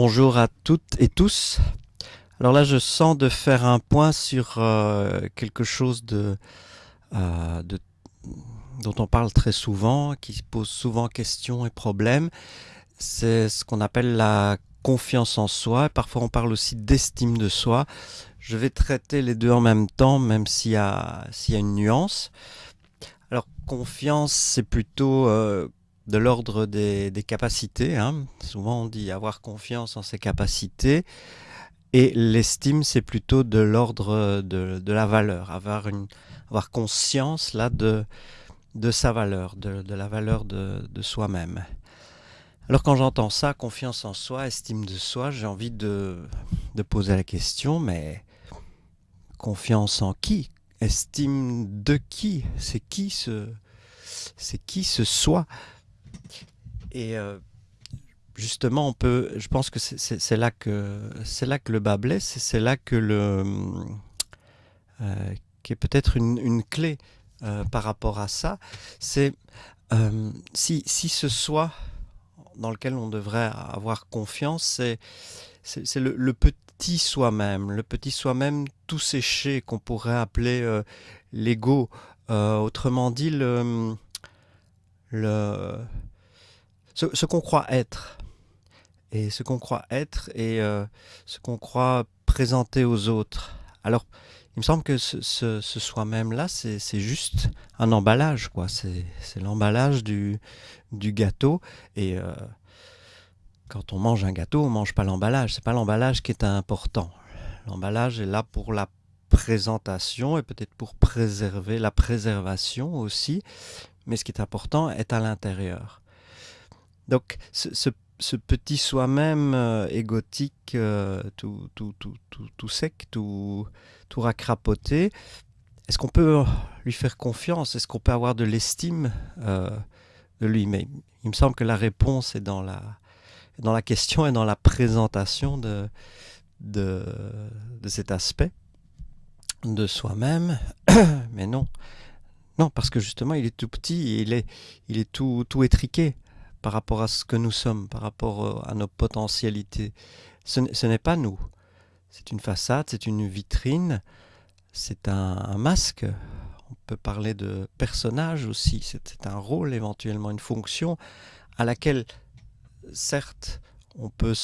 Bonjour à toutes et tous. Alors là, je sens de faire un point sur euh, quelque chose de, euh, de, dont on parle très souvent, qui pose souvent questions et problèmes. C'est ce qu'on appelle la confiance en soi. Parfois, on parle aussi d'estime de soi. Je vais traiter les deux en même temps, même s'il y, a, s'il y a une nuance. Alors, confiance, c'est plutôt euh, de l'ordre des, capacités. Hein. Souvent on dit avoir confiance en ses capacités. Et l'estime, c'est plutôt de l'ordre de, la valeur, avoir, une, avoir conscience là de, de sa valeur, de, la valeur de, soi-même. Alors quand j'entends ça, confiance en soi, estime de soi, j'ai envie de, de poser la question, mais confiance en qui? Estime de qui? C'est qui ce, c'est qui ce soi? Et euh, justement, on peut, je pense que c'est là que c'est là que le bas blesse, c'est là que le euh, qui est peut-être une, clé euh, par rapport à ça. C'est si, si ce soi dans lequel on devrait avoir confiance, c'est c'est le, petit soi-même, le petit soi-même tout séché qu'on pourrait appeler l'ego. autrement dit, le, le ce, qu'on croit être. Et ce qu'on croit être et euh, ce qu'on croit présenter aux autres. Alors, il me semble que ce, soi-même-là, c'est juste un emballage, quoi. C'est l'emballage du, gâteau. Et euh, quand on mange un gâteau, on mange pas l'emballage. C'est pas l'emballage qui est important. L'emballage est là pour la présentation et peut-être pour préserver la préservation aussi. Mais ce qui est important est à l'intérieur. Donc ce, petit soi-même euh, égotique, euh, tout, sec, tout, tout racrapoté, est-ce qu'on peut lui faire confiance? Est-ce qu'on peut avoir de l'estime euh, de lui? Mais il me semble que la réponse est dans la, question et dans la présentation de, cet aspect de soi-même. Mais non. Non, parce que justement, il est tout petit, et il est, il est tout étriqué par rapport à ce que nous sommes, par rapport euh, à nos potentialités. Ce, n'est pas nous. C'est une façade, c'est une vitrine, c'est un, masque. On peut parler de personnage aussi. C'est un rôle, éventuellement une fonction à laquelle, certes, on peut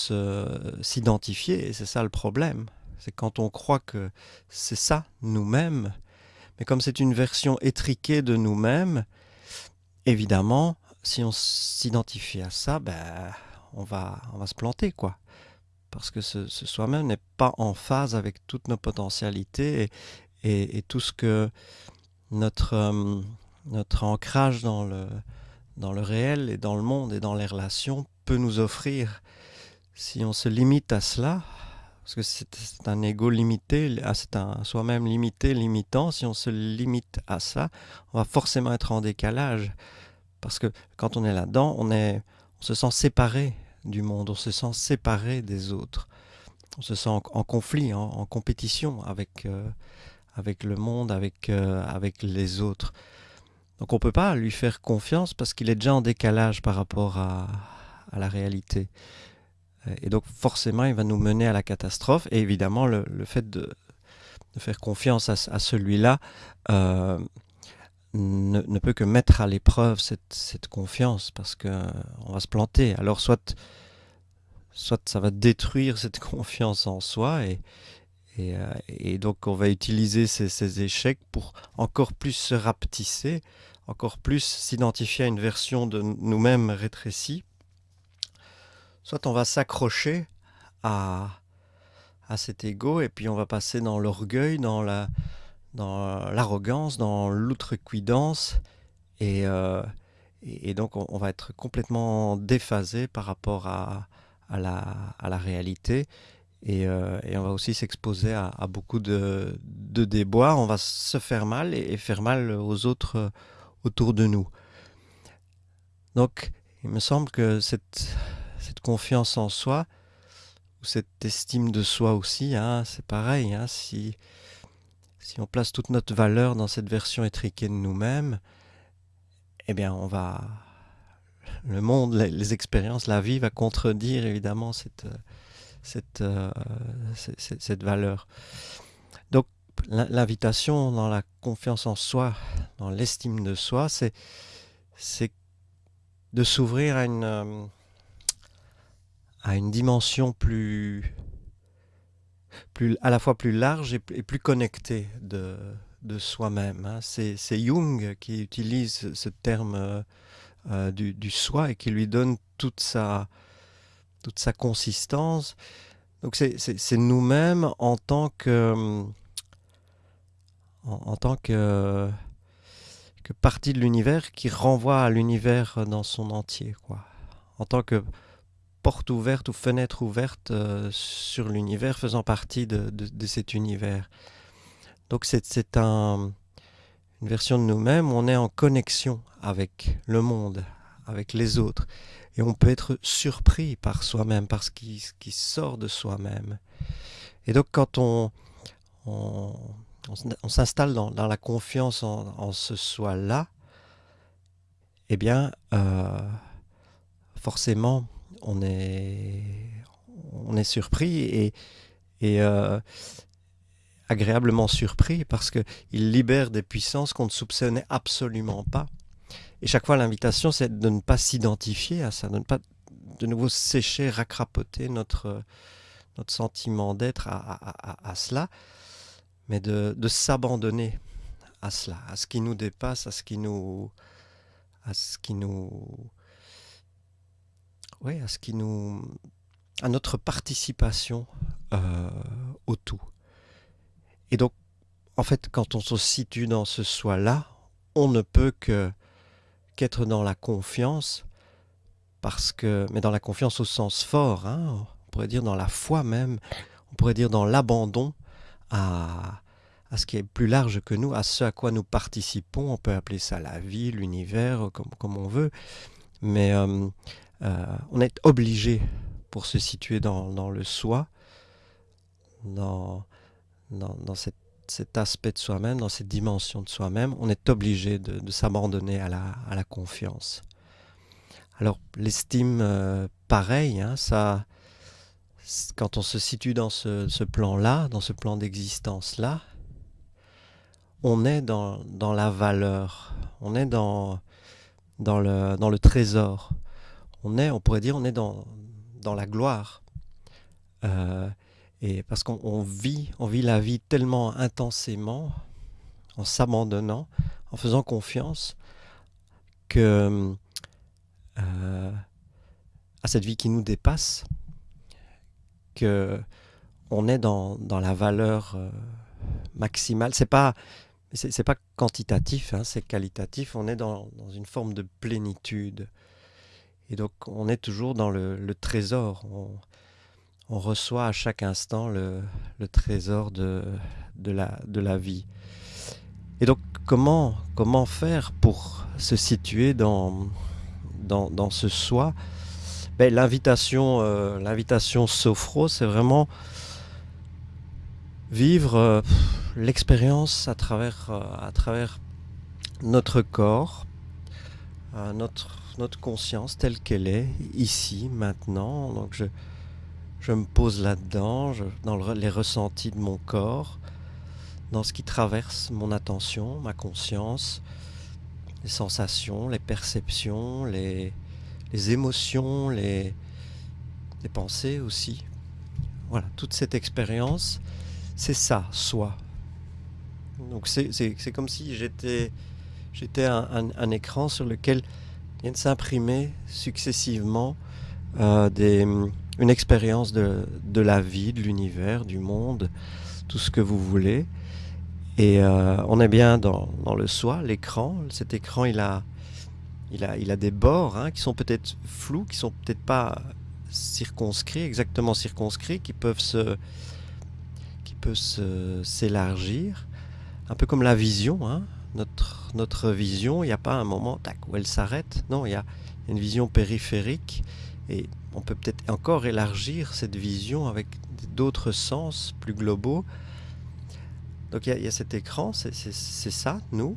s'identifier, et c'est ça le problème. C'est quand on croit que c'est ça nous-mêmes, mais comme c'est une version étriquée de nous-mêmes, évidemment, si on s'identifie à ça, ben, on, va, on va se planter, quoi. Parce que ce, soi-même n'est pas en phase avec toutes nos potentialités et, tout ce que notre, euh, notre ancrage dans le, dans le réel et dans le monde et dans les relations peut nous offrir. Si on se limite à cela, parce que c'est un ego limité, ah, c'est un soi-même limité, limitant, si on se limite à ça, on va forcément être en décalage parce que quand on est là-dedans, on, se sent séparé du monde, on se sent séparé des autres. On se sent en, conflit, en, compétition avec, euh, avec le monde, avec, euh, avec les autres. Donc on ne peut pas lui faire confiance parce qu'il est déjà en décalage par rapport à, à, la réalité. Et donc forcément, il va nous mener à la catastrophe. Et évidemment, le, fait de, de, faire confiance à, à celui-là, euh, ne, peut que mettre à l'épreuve cette, confiance parce qu'on euh, va se planter. Alors soit, soit ça va détruire cette confiance en soi et, et, euh, donc on va utiliser ces, échecs pour encore plus se rapetisser, encore plus s'identifier à une version de nous-mêmes rétrécie. Soit on va s'accrocher à, à cet ego et puis on va passer dans l'orgueil, dans la dans l'arrogance, dans l'outrecuidance, et, euh, donc on, va être complètement déphasé par rapport à, la, réalité, et, euh, et, on va aussi s'exposer à, beaucoup de, de, déboires, on va se faire mal et, faire mal aux autres autour de nous. Donc il me semble que cette, cette confiance en soi, ou cette estime de soi aussi, hein, c'est pareil, hein, si si on place toute notre valeur dans cette version étriquée de nous-mêmes, eh bien, on va. Le monde, les, expériences, la vie va contredire évidemment cette, cette, euh, cette valeur. Donc l'invitation dans la confiance en soi, dans l'estime de soi, c'est de s'ouvrir à une, euh, à une dimension plus, plus, à la fois plus large et, plus connectée de, de soi-même. Hein. C'est Jung qui utilise ce terme euh, du, du, soi et qui lui donne toute sa, toute sa consistance. Donc c'est nous-mêmes en tant que en, tant que, que partie de l'univers qui renvoie à l'univers dans son entier, quoi. En tant que porte ouverte ou fenêtre ouverte euh, sur l'univers faisant partie de, de, cet univers. Donc c'est un, une version de nous-mêmes on est en connexion avec le monde, avec les autres. Et on peut être surpris par soi-même, par ce qui, sort de soi-même. Et donc quand on, on, s'installe dans, la confiance en, ce soi-là, eh bien, euh, forcément, on est, on est surpris et, et euh, agréablement surpris parce qu'il libère des puissances qu'on ne soupçonnait absolument pas. Et chaque fois, l'invitation, c'est de ne pas s'identifier à ça, de ne pas de nouveau sécher, racrapoter notre, notre sentiment d'être à, cela, mais de, s'abandonner à cela, à ce qui nous dépasse, à ce qui nous, à ce qui nous, oui, à ce qui nous, à notre participation euh, au tout. Et donc, en fait, quand on se situe dans ce soi-là, on ne peut que qu'être dans la confiance, parce que, mais dans la confiance au sens fort, hein, on pourrait dire dans la foi même, on pourrait dire dans l'abandon à, à ce qui est plus large que nous, à ce à quoi nous participons. On peut appeler ça la vie, l'univers, comme, comme on veut. Mais euh, on est obligé, pour se situer dans, le soi, dans, dans, cet aspect de soi-même, dans cette dimension de soi-même, on est obligé de, s'abandonner à la, confiance. Alors l'estime, euh, pareil, hein, ça, quand on se situe dans ce, plan-là, dans ce plan d'existence-là, on est dans, la valeur, on est dans le trésor, on est, on pourrait dire, on est dans, dans la gloire. Euh, et parce qu'on vit, on vit la vie tellement intensément, en s'abandonnant, en faisant confiance, euh, à cette vie qui nous dépasse, que on est dans, dans la valeur euh, maximale. C'est pas c'est pas quantitatif, hein, c'est qualitatif. On est dans, dans, une forme de plénitude. Et donc on est toujours dans le, trésor. On, reçoit à chaque instant le, trésor de, la, vie. Et donc comment, comment faire pour se situer dans ce soi? Ben, l'invitation, euh, l'invitation Sophro, c'est vraiment vivre euh, l'expérience à travers, euh, à travers notre corps, notre, notre conscience telle qu'elle est, ici, maintenant. Donc je, je me pose là-dedans, dans les ressentis de mon corps, dans ce qui traverse mon attention, ma conscience, les sensations, les perceptions, les, les émotions, les, les pensées aussi. Voilà, toute cette expérience, c'est ça, soi. Donc c'est comme si j'étais un, écran sur lequel viennent s'imprimer successivement euh, une expérience de, la vie, de l'univers, du monde, tout ce que vous voulez. Et euh, on est bien dans, le soi, l'écran. Cet écran, il a, il a, des bords hein, qui sont peut-être flous, qui sont peut-être pas circonscrits, exactement circonscrits, qui peuvent se, qui s'élargir, un peu comme la vision. Hein. Notre, notre vision, il n'y a pas un moment où elle s'arrête. Non, il y a une vision périphérique et on peut peut-être encore élargir cette vision avec d'autres sens plus globaux. Donc il y, a, cet écran, c'est ça, nous.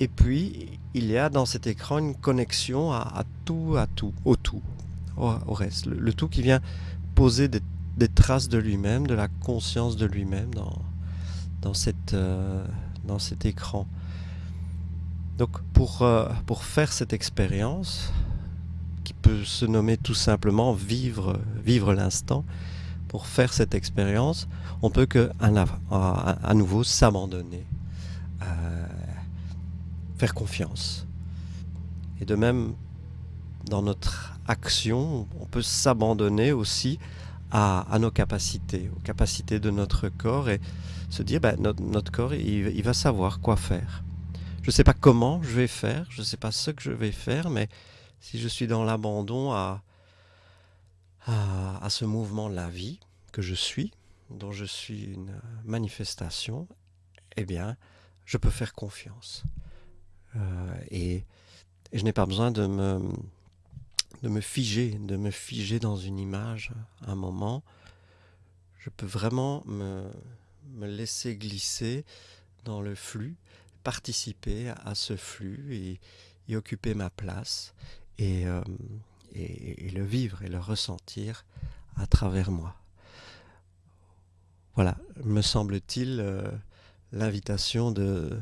Et puis, il y a dans cet écran une connexion à, tout, à tout, au tout, au, reste. Le, tout qui vient déposer des, traces de lui-même, de la conscience de lui-même dans, dans, euh, dans cet écran. Donc pour, euh, pour faire cette expérience, qui peut se nommer tout simplement vivre, vivre l'instant, pour faire cette expérience, on peut que à, à nouveau s'abandonner, euh, faire confiance. Et de même, dans notre action, on peut s'abandonner aussi à, nos capacités, aux capacités de notre corps et se dire, ben, notre, corps, il, va savoir quoi faire. Je ne sais pas comment je vais faire, je ne sais pas ce que je vais faire, mais si je suis dans l'abandon à, à, ce mouvement de la vie que je suis, dont je suis une manifestation, eh bien, je peux faire confiance. Euh, et, et, je n'ai pas besoin de me, de me figer, de me figer dans une image un moment. Je peux vraiment me, me laisser glisser dans le flux, participer à ce flux et occuper ma place et, euh, et, le vivre et le ressentir à travers moi. Voilà, me semble-t-il, euh, l'invitation de,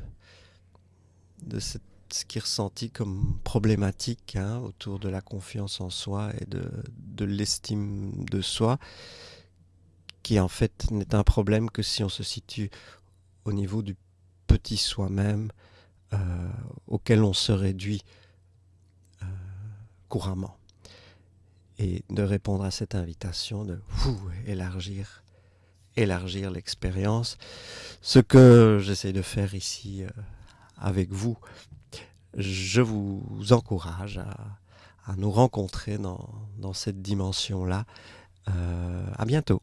de ce qui est comme problématique hein, autour de la confiance en soi et de, de l'estime de soi, qui en fait n'est un problème que si on se situe au niveau du petit soi-même euh, auquel on se réduit euh, couramment. Et de répondre à cette invitation de vous élargir, élargir l'expérience, ce que j'essaie de faire ici euh, avec vous je vous encourage à, nous rencontrer dans, cette dimension-là. À bientôt.